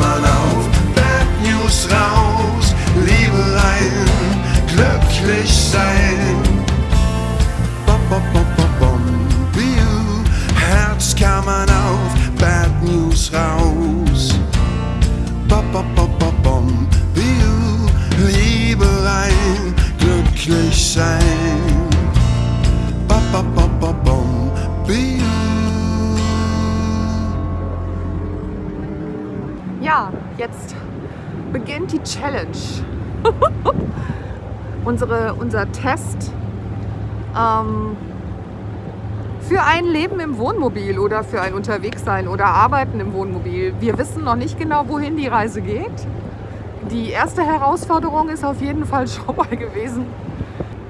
kann jetzt beginnt die Challenge. Unsere, unser Test ähm, für ein Leben im Wohnmobil oder für ein Unterwegssein oder Arbeiten im Wohnmobil. Wir wissen noch nicht genau, wohin die Reise geht. Die erste Herausforderung ist auf jeden Fall schon mal gewesen,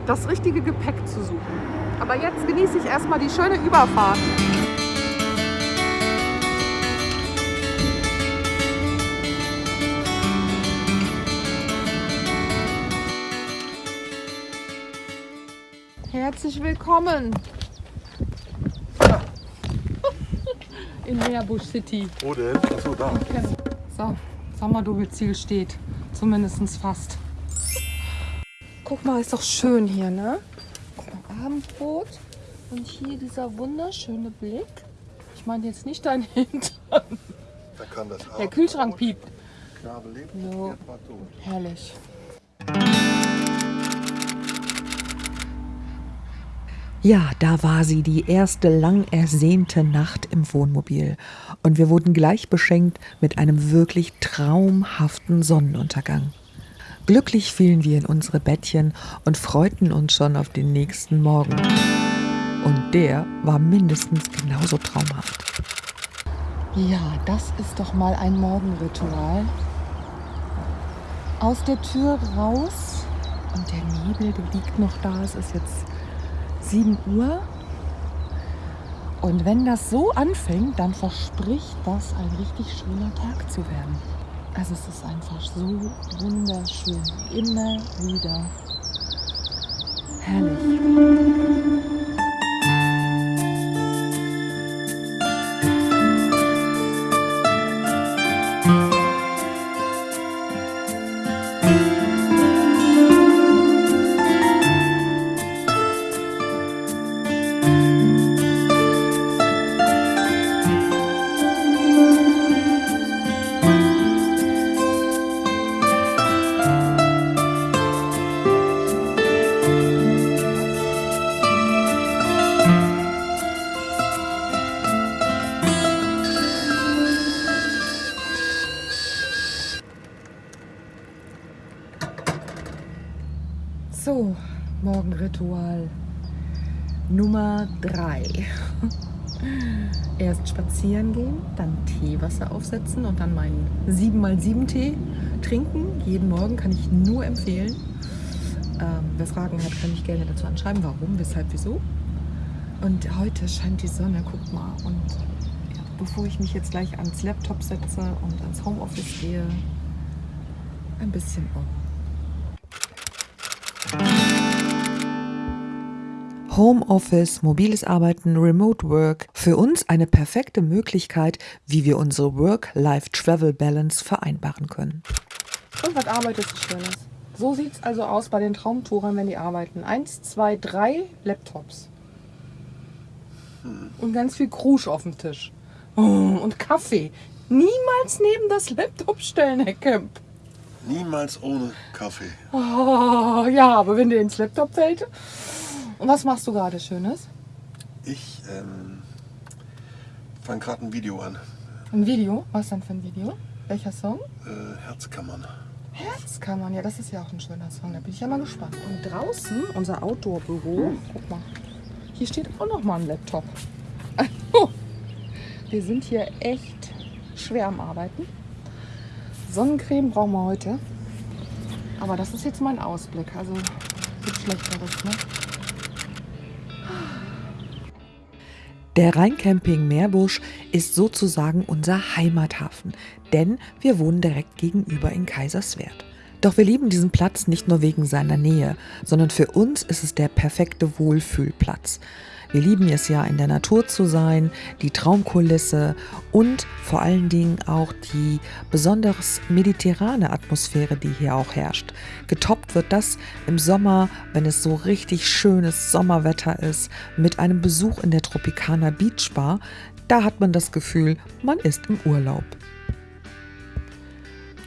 das richtige Gepäck zu suchen. Aber jetzt genieße ich erstmal die schöne Überfahrt. Herzlich willkommen in Meerbusch City. Wo denn? Achso, da. So, sag mal, du, wie Ziel steht. Zumindest fast. Guck mal, ist doch schön hier, ne? Guck mal, Abendbrot. Und hier dieser wunderschöne Blick. Ich meine jetzt nicht dein Hintern. Da kann das Der Kühlschrank piept. Knabe lebt, tot. Herrlich. Ja, da war sie, die erste lang ersehnte Nacht im Wohnmobil. Und wir wurden gleich beschenkt mit einem wirklich traumhaften Sonnenuntergang. Glücklich fielen wir in unsere Bettchen und freuten uns schon auf den nächsten Morgen. Und der war mindestens genauso traumhaft. Ja, das ist doch mal ein Morgenritual. Aus der Tür raus und der Nebel, der liegt noch da. Es ist jetzt 7 Uhr. Und wenn das so anfängt, dann verspricht das ein richtig schöner Tag zu werden. Also es ist einfach so wunderschön. Immer wieder. Herrlich. Gehen, dann Teewasser aufsetzen und dann meinen 7x7 Tee trinken. Jeden Morgen kann ich nur empfehlen. Ähm, wer Fragen hat, kann ich gerne dazu anschreiben, warum, weshalb, wieso. Und heute scheint die Sonne, guck mal. Und bevor ich mich jetzt gleich ans Laptop setze und ans Homeoffice gehe, ein bisschen um. Homeoffice, mobiles Arbeiten, Remote Work. Für uns eine perfekte Möglichkeit, wie wir unsere Work-Life-Travel-Balance vereinbaren können. Und was arbeitest du Schönes? So sieht es also aus bei den Traumtourern, wenn die arbeiten. Eins, zwei, drei Laptops. Und ganz viel Krusch auf dem Tisch. Oh, Und Kaffee. Niemals neben das Laptop stellen, Herr Kemp. Niemals ohne Kaffee. Oh, ja, aber wenn dir ins Laptop fällt. Und was machst du gerade Schönes? Ich ähm, fange gerade ein Video an. Ein Video? Was denn für ein Video? Welcher Song? Äh, Herzkammern. Herzkammern, ja, das ist ja auch ein schöner Song. Da bin ich ja mal gespannt. Und draußen, unser Outdoor-Büro, guck mal, hier steht auch noch mal ein Laptop. Also, wir sind hier echt schwer am Arbeiten. Sonnencreme brauchen wir heute. Aber das ist jetzt mein Ausblick. Also, gibt Schlechteres, ne? Der Rheincamping Meerbusch ist sozusagen unser Heimathafen, denn wir wohnen direkt gegenüber in Kaiserswerth. Doch wir lieben diesen Platz nicht nur wegen seiner Nähe, sondern für uns ist es der perfekte Wohlfühlplatz. Wir lieben es ja, in der Natur zu sein, die Traumkulisse und vor allen Dingen auch die besonders mediterrane Atmosphäre, die hier auch herrscht. Getoppt wird das im Sommer, wenn es so richtig schönes Sommerwetter ist, mit einem Besuch in der Tropicana Beach Bar. Da hat man das Gefühl, man ist im Urlaub.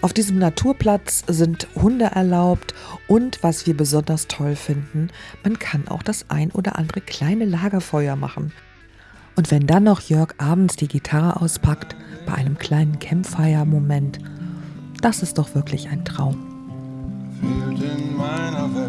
Auf diesem Naturplatz sind Hunde erlaubt und was wir besonders toll finden, man kann auch das ein oder andere kleine Lagerfeuer machen. Und wenn dann noch Jörg abends die Gitarre auspackt, bei einem kleinen Campfire-Moment, das ist doch wirklich ein Traum. fehlt in meiner Welt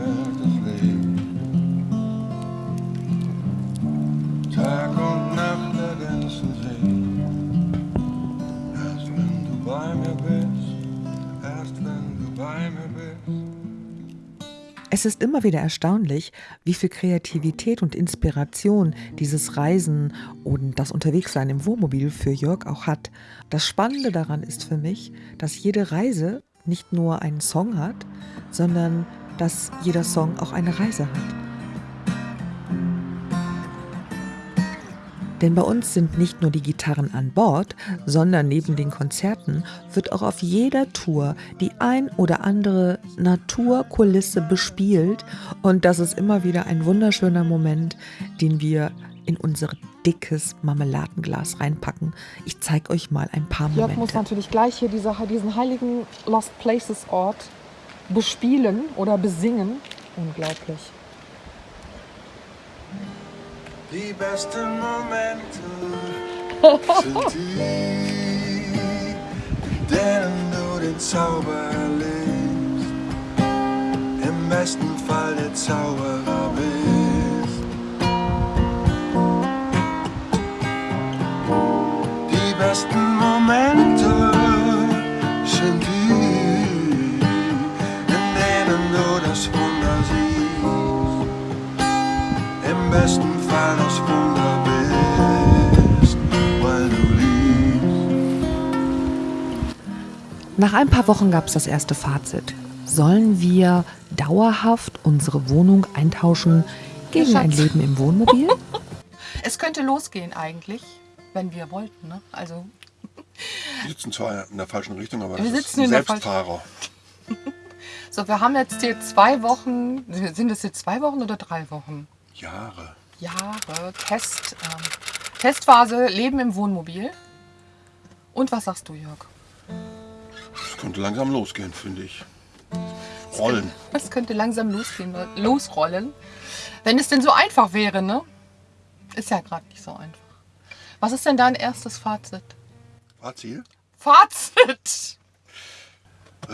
Es ist immer wieder erstaunlich, wie viel Kreativität und Inspiration dieses Reisen und das Unterwegssein im Wohnmobil für Jörg auch hat. Das Spannende daran ist für mich, dass jede Reise nicht nur einen Song hat, sondern dass jeder Song auch eine Reise hat. Denn bei uns sind nicht nur die Gitarren an Bord, sondern neben den Konzerten wird auch auf jeder Tour die ein oder andere Naturkulisse bespielt. Und das ist immer wieder ein wunderschöner Moment, den wir in unser dickes Marmeladenglas reinpacken. Ich zeige euch mal ein paar Jörg muss Momente. natürlich gleich hier diese, diesen heiligen Lost Places Ort bespielen oder besingen. Unglaublich. Die besten Momente sind die, in denen du den Zauber erlebst. Im besten Fall der Zauberer bist. Die besten Momente Nach ein paar Wochen gab es das erste Fazit. Sollen wir dauerhaft unsere Wohnung eintauschen gegen ein. Leben im Wohnmobil? Es könnte losgehen eigentlich, wenn wir wollten. Ne? Also Die sitzen zwar in der falschen Richtung, aber Wir das ist ein Selbstfahrer. So, wir haben jetzt hier zwei Wochen, sind es jetzt zwei Wochen oder drei Wochen? Jahre. Jahre Test, ähm, Testphase, Leben im Wohnmobil. Und was sagst du, Jörg? Es könnte langsam losgehen, finde ich. Rollen. Es könnte langsam losgehen, losrollen. Wenn es denn so einfach wäre, ne? Ist ja gerade nicht so einfach. Was ist denn dein erstes Fazit? Fazil? Fazit! Äh,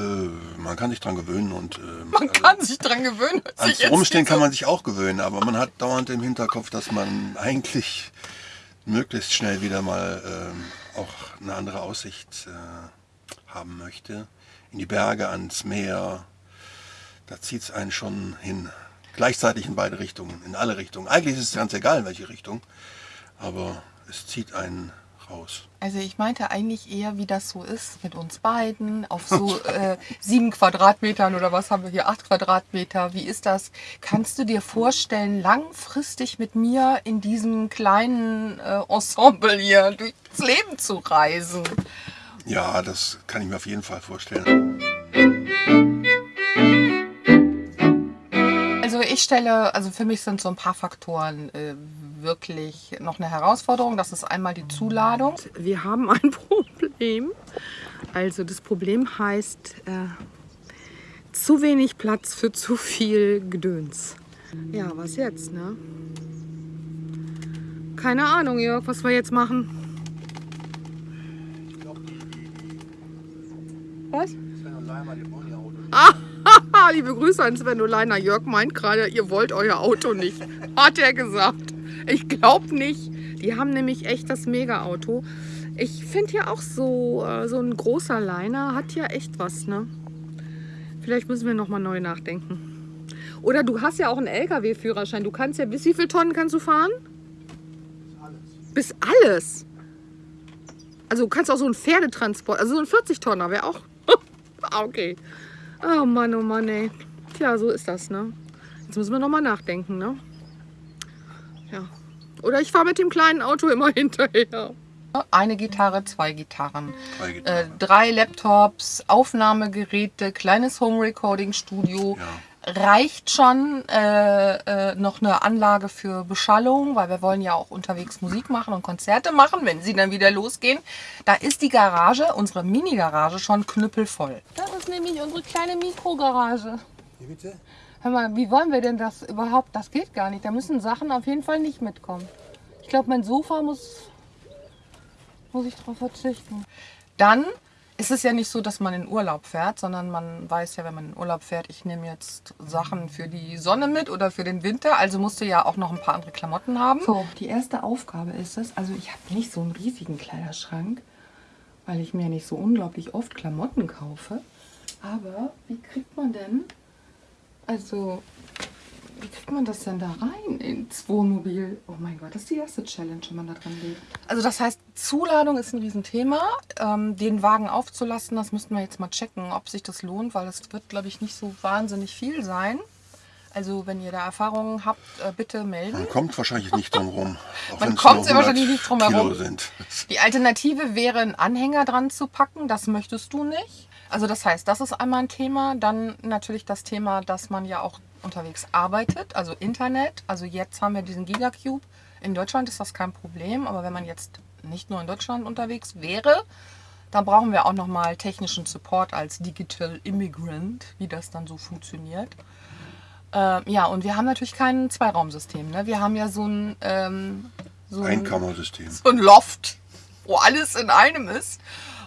man kann sich dran gewöhnen und äh, Man kann sich dran gewöhnen. ans Rumstehen kann man sich auch gewöhnen, aber man hat dauernd im Hinterkopf, dass man eigentlich möglichst schnell wieder mal ähm, auch eine andere Aussicht äh, haben möchte. In die Berge, ans Meer. Da zieht es einen schon hin. Gleichzeitig in beide Richtungen, in alle Richtungen. Eigentlich ist es ganz egal, in welche Richtung, aber es zieht einen raus. Also ich meinte eigentlich eher, wie das so ist mit uns beiden auf so äh, sieben Quadratmetern oder was haben wir hier, acht Quadratmeter. Wie ist das? Kannst du dir vorstellen, langfristig mit mir in diesem kleinen äh, Ensemble hier durchs Leben zu reisen? Ja, das kann ich mir auf jeden Fall vorstellen. Also ich stelle, also für mich sind so ein paar Faktoren äh, wirklich noch eine Herausforderung. Das ist einmal die Zuladung. Wir haben ein Problem. Also das Problem heißt äh, zu wenig Platz für zu viel Gedöns. Ja, was jetzt, ne? Keine Ahnung, Jörg, was wir jetzt machen. Ah, liebe Grüße an Sven Oleiner. Jörg meint gerade, ihr wollt euer Auto nicht. Hat er gesagt. Ich glaube nicht. Die haben nämlich echt das Mega-Auto. Ich finde ja auch so, äh, so ein großer Liner hat ja echt was, ne? Vielleicht müssen wir nochmal neu nachdenken. Oder du hast ja auch einen LKW-Führerschein. Du kannst ja, bis wie viele Tonnen kannst du fahren? Bis alles. Also du kannst auch so einen Pferdetransport, also so ein 40-Tonner wäre auch. Ah, okay. Oh Mann, oh Mann, ey. Tja, so ist das, ne? Jetzt müssen wir nochmal nachdenken, ne? Ja. Oder ich fahre mit dem kleinen Auto immer hinterher. Eine Gitarre, zwei Gitarren, Drei äh, Gitarren. drei Laptops, Aufnahmegeräte, kleines Home Recording Studio. Reicht schon äh, äh, noch eine Anlage für Beschallung, weil wir wollen ja auch unterwegs Musik machen und Konzerte machen, wenn sie dann wieder losgehen. Da ist die Garage, unsere Mini-Garage, schon knüppelvoll. Das ist nämlich unsere kleine Mikrogarage. Wie bitte? Hör mal, wie wollen wir denn das überhaupt? Das geht gar nicht. Da müssen Sachen auf jeden Fall nicht mitkommen. Ich glaube, mein Sofa muss, muss ich darauf verzichten. Dann ist es ja nicht so, dass man in Urlaub fährt, sondern man weiß ja, wenn man in Urlaub fährt, ich nehme jetzt Sachen für die Sonne mit oder für den Winter. Also musst du ja auch noch ein paar andere Klamotten haben. So, die erste Aufgabe ist es, also ich habe nicht so einen riesigen Kleiderschrank, weil ich mir nicht so unglaublich oft Klamotten kaufe. Aber wie kriegt man denn, also wie kriegt man das denn da rein ins Wohnmobil? Oh mein Gott, das ist die erste Challenge, wenn man da dran lebt. Also das heißt, Zuladung ist ein Riesenthema. Ähm, den Wagen aufzulassen, das müssten wir jetzt mal checken, ob sich das lohnt, weil das wird, glaube ich, nicht so wahnsinnig viel sein. Also wenn ihr da Erfahrungen habt, äh, bitte melden. Man kommt wahrscheinlich nicht drum rum. Auch Man kommt wahrscheinlich 100 nicht drum herum. Die Alternative wäre, einen Anhänger dran zu packen. Das möchtest du nicht. Also das heißt, das ist einmal ein Thema. Dann natürlich das Thema, dass man ja auch unterwegs arbeitet, also Internet. Also jetzt haben wir diesen Gigacube. In Deutschland ist das kein Problem, aber wenn man jetzt nicht nur in Deutschland unterwegs wäre, dann brauchen wir auch nochmal technischen Support als Digital Immigrant, wie das dann so funktioniert. Ähm, ja, und wir haben natürlich kein Zweiraumsystem. Ne? Wir haben ja so ein, ähm, so ein Einkammersystem. so ein Loft, wo alles in einem ist.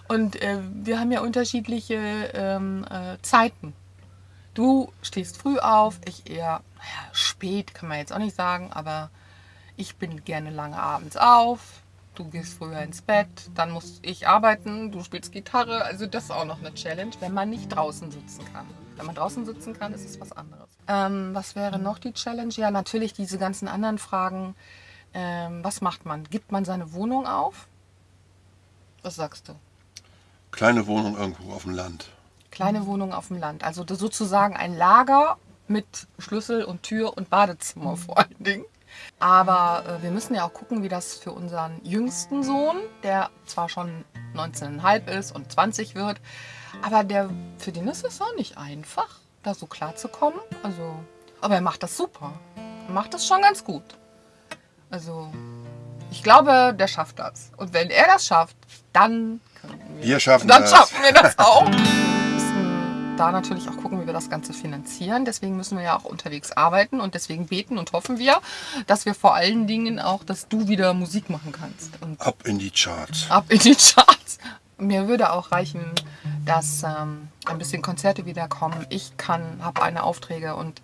Und äh, wir haben ja unterschiedliche ähm, äh, Zeiten. Du stehst früh auf, ich eher naja, spät, kann man jetzt auch nicht sagen, aber ich bin gerne lange abends auf. Du gehst früher ins Bett, dann muss ich arbeiten, du spielst Gitarre. Also das ist auch noch eine Challenge, wenn man nicht draußen sitzen kann. Wenn man draußen sitzen kann, ist es was anderes. Ähm, was wäre noch die Challenge? Ja, natürlich diese ganzen anderen Fragen. Ähm, was macht man? Gibt man seine Wohnung auf? Was sagst du? Kleine Wohnung irgendwo auf dem Land. Kleine Wohnung auf dem Land. Also sozusagen ein Lager mit Schlüssel und Tür und Badezimmer vor allen Dingen. Aber äh, wir müssen ja auch gucken, wie das für unseren jüngsten Sohn, der zwar schon 19,5 ist und 20 wird, aber der, für den ist es auch nicht einfach, da so klar zu kommen. Also, aber er macht das super. Er macht das schon ganz gut. Also, ich glaube, der schafft das. Und wenn er das schafft, dann können wir Wir schaffen dann das. schaffen wir das auch. Da natürlich auch gucken, wie wir das Ganze finanzieren. Deswegen müssen wir ja auch unterwegs arbeiten und deswegen beten und hoffen wir, dass wir vor allen Dingen auch, dass du wieder Musik machen kannst. Und Ab in die Charts. ab in die Charts. Mir würde auch reichen, dass ähm, ein bisschen Konzerte wieder kommen. Ich kann, habe eine Aufträge und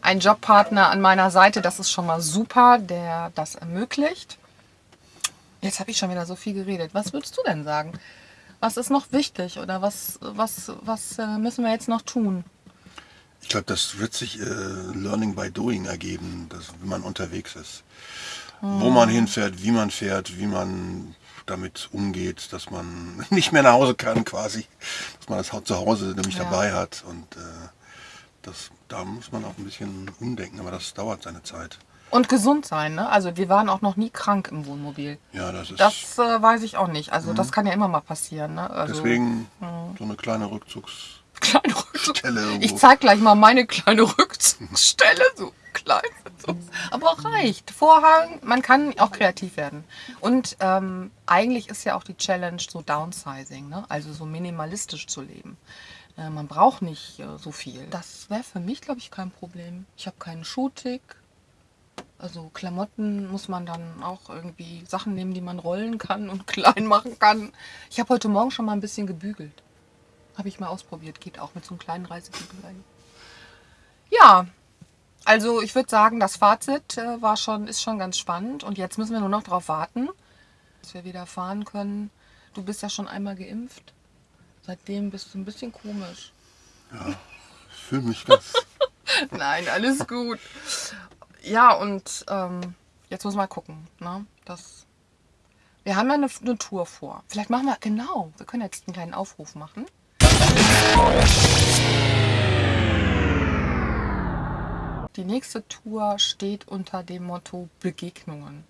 einen Jobpartner an meiner Seite. Das ist schon mal super, der das ermöglicht. Jetzt habe ich schon wieder so viel geredet. Was würdest du denn sagen? Was ist noch wichtig oder was, was, was äh, müssen wir jetzt noch tun? Ich glaube, das wird sich äh, Learning by Doing ergeben, dass, wenn man unterwegs ist. Wo man hinfährt, wie man fährt, wie man damit umgeht, dass man nicht mehr nach Hause kann quasi, dass man das zu Hause nämlich Ja. dabei hat und äh, das, da muss man auch ein bisschen umdenken, aber das dauert seine Zeit. Und gesund sein, ne? Also wir waren auch noch nie krank im Wohnmobil. Ja, das ist Das äh, weiß ich auch nicht. Also das kann ja immer mal passieren, ne? Also, deswegen so eine kleine Rückzugs... kleine Rückzug. Stelle irgendwo. Ich zeig gleich mal meine kleine Rückzugsstelle, so klein. So. Aber reicht. Vorhang, man kann auch kreativ werden. Und ähm, eigentlich ist ja auch die Challenge so Downsizing, ne? also so minimalistisch zu leben. Äh, man braucht nicht äh, so viel. Das wäre für mich, glaube ich, kein Problem. Ich habe keinen Schuhtick. Also Klamotten muss man dann auch irgendwie Sachen nehmen, die man rollen kann und klein machen kann. Ich habe heute Morgen schon mal ein bisschen gebügelt. Habe ich mal ausprobiert. Geht auch mit so einem kleinen Reisebügelein. Ja, also ich würde sagen, das Fazit äh, war schon, ist schon ganz spannend. Und jetzt müssen wir nur noch darauf warten, dass wir wieder fahren können. Du bist ja schon einmal geimpft. Seitdem bist du ein bisschen komisch. Ich fühle mich ganz... Nein, alles gut. Ja, und ähm, jetzt muss man mal gucken. Ne? Das, wir haben ja eine, eine Tour vor. Vielleicht machen wir, genau, wir können jetzt einen kleinen Aufruf machen. Die nächste Tour steht unter dem Motto Begegnungen.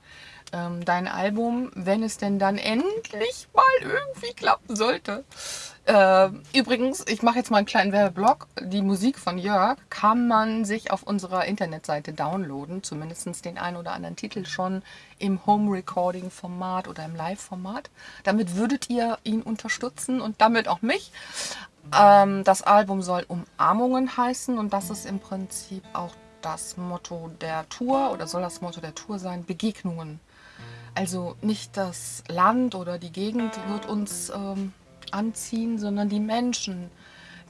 Ähm, dein Album, wenn es denn dann endlich mal irgendwie klappen sollte. Äh, übrigens, ich mache jetzt mal einen kleinen Werbeblock. Die Musik von Jörg kann man sich auf unserer Internetseite downloaden, zumindest den einen oder anderen Titel schon im Home Recording Format oder im Live-Format. Damit würdet ihr ihn unterstützen und damit auch mich. Ähm, das Album soll Umarmungen heißen und das ist im Prinzip auch das Motto der Tour oder soll das Motto der Tour sein, Begegnungen. Also nicht das Land oder die Gegend wird uns ähm, anziehen, sondern die Menschen,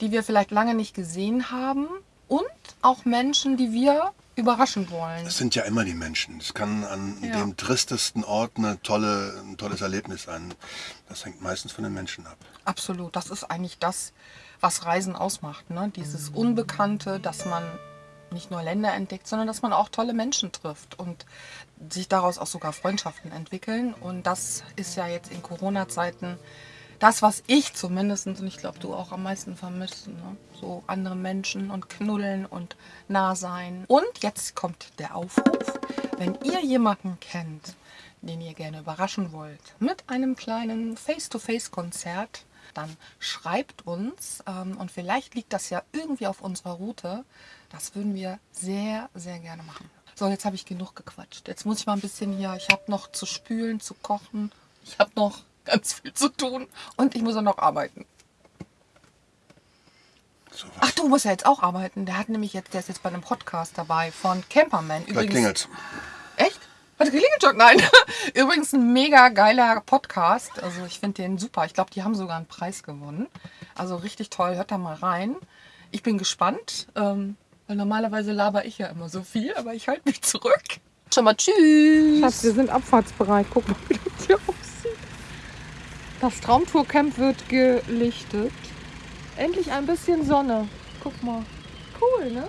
die wir vielleicht lange nicht gesehen haben und auch Menschen, die wir überraschen wollen. Es sind ja immer die Menschen. Es kann an Ja. dem tristesten Ort eine tolle, ein tolles Erlebnis sein. Das hängt meistens von den Menschen ab. Absolut, das ist eigentlich das, was Reisen ausmacht. Ne? Dieses Unbekannte, dass man nicht nur Länder entdeckt, sondern dass man auch tolle Menschen trifft und sich daraus auch sogar Freundschaften entwickeln. Und das ist ja jetzt in Corona-Zeiten das, was ich zumindest und ich glaube du auch am meisten vermisst. Ne? So andere Menschen und knuddeln und nah sein. Und jetzt kommt der Aufruf, wenn ihr jemanden kennt, den ihr gerne überraschen wollt, mit einem kleinen Face-to-Face-Konzert, dann schreibt uns ähm, und vielleicht liegt das ja irgendwie auf unserer Route. Das würden wir sehr, sehr gerne machen. So, jetzt habe ich genug gequatscht. Jetzt muss ich mal ein bisschen hier, ich habe noch zu spülen, zu kochen. Ich habe noch ganz viel zu tun und ich muss auch noch arbeiten. So. Ach, du musst ja jetzt auch arbeiten. Der hat nämlich jetzt, der ist jetzt bei einem Podcast dabei von Camperman. Gleich klingelt's. Echt? Hat geklingelt schon? Nein. Übrigens ein mega geiler Podcast. Also ich finde den super. Ich glaube, die haben sogar einen Preis gewonnen. Also richtig toll. Hört da mal rein. Ich bin gespannt, ähm, weil normalerweise laber ich ja immer so viel, aber ich halte mich zurück. Schon mal tschüss. Schatz, wir sind abfahrtsbereit. Guck mal, wie das hier aussieht. Das Traumtourcamp wird gelichtet. Endlich ein bisschen Sonne. Guck mal. Cool, ne?